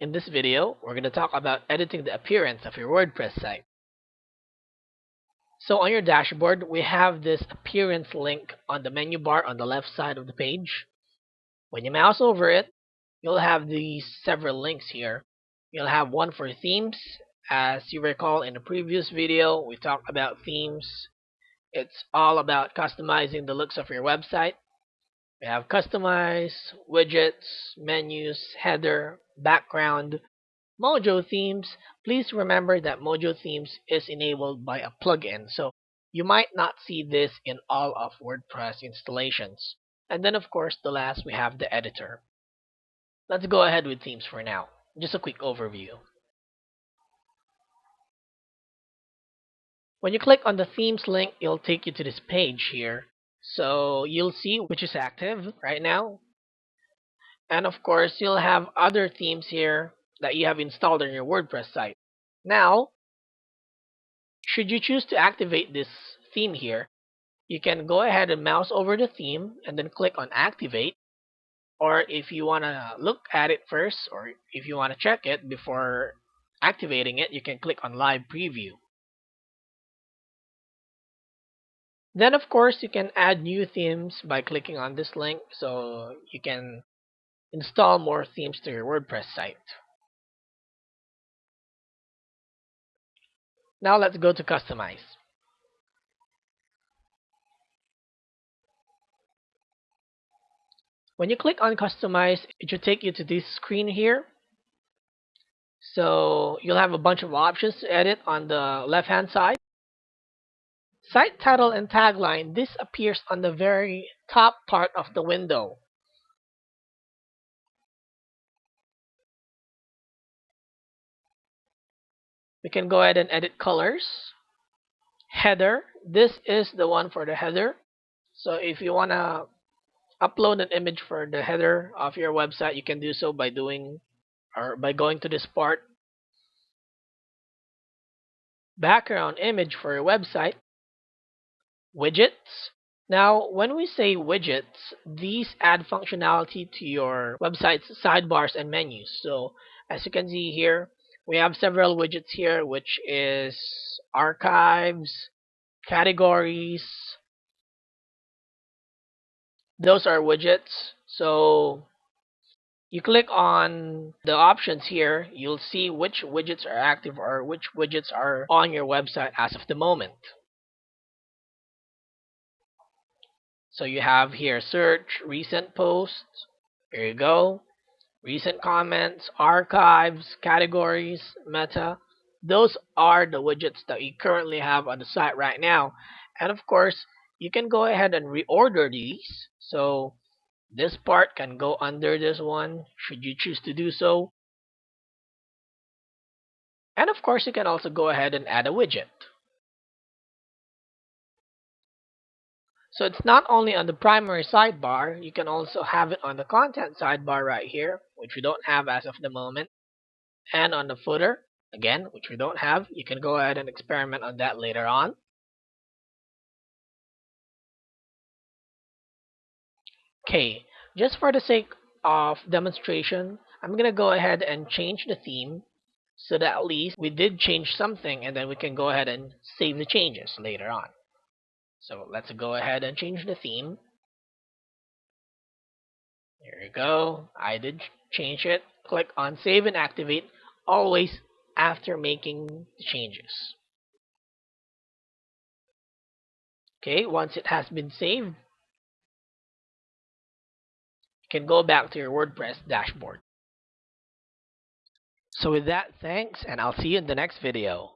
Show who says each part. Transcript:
Speaker 1: In this video, we're going to talk about editing the appearance of your WordPress site. So on your dashboard, we have this appearance link on the menu bar on the left side of the page. When you mouse over it, you'll have these several links here. You'll have one for themes. As you recall in the previous video, we talked about themes. It's all about customizing the looks of your website. We have customize, widgets, menus, header, background, Mojo themes. Please remember that Mojo themes is enabled by a plugin, so you might not see this in all of WordPress installations. And then of course the last we have the editor. Let's go ahead with themes for now. Just a quick overview. When you click on the themes link, it'll take you to this page here so you'll see which is active right now. And of course, you'll have other themes here that you have installed on your WordPress site. Now, should you choose to activate this theme here, you can go ahead and mouse over the theme and then click on activate. Or if you want to look at it first, or if you want to check it before activating it, you can click on live preview. Then of course you can add new themes by clicking on this link so you can install more themes to your WordPress site. Now let's go to customize. When you click on customize, it should take you to this screen here. So you'll have a bunch of options to edit on the left hand side. Site title and tagline, this appears on the very top part of the window. We can go ahead and edit colors. Header, this is the one for the header. So if you want to upload an image for the header of your website, you can do so by doing or by going to this part. Background image for your website widgets. Now, when we say widgets, these add functionality to your website's sidebars and menus. So, as you can see here, we have several widgets here, which is archives, categories. Those are widgets. So, you click on the options here, you'll see which widgets are active or which widgets are on your website as of the moment. So you have here search, recent posts. Here you go. Recent comments, archives, categories, meta. Those are the widgets that you currently have on the site right now. And of course, you can go ahead and reorder these. So this part can go under this one should you choose to do so. And of course, you can also go ahead and add a widget. So it's not only on the primary sidebar, you can also have it on the content sidebar right here, which we don't have as of the moment, and on the footer, again, which we don't have. You can go ahead and experiment on that later on. Okay, just for the sake of demonstration, I'm going to go ahead and change the theme so that at least we did change something and then we can go ahead and save the changes later on. So let's go ahead and change the theme. There you go. I did change it. Click on Save and Activate, always after making the changes. Okay, once it has been saved, you can go back to your WordPress dashboard. So with that, thanks, and I'll see you in the next video.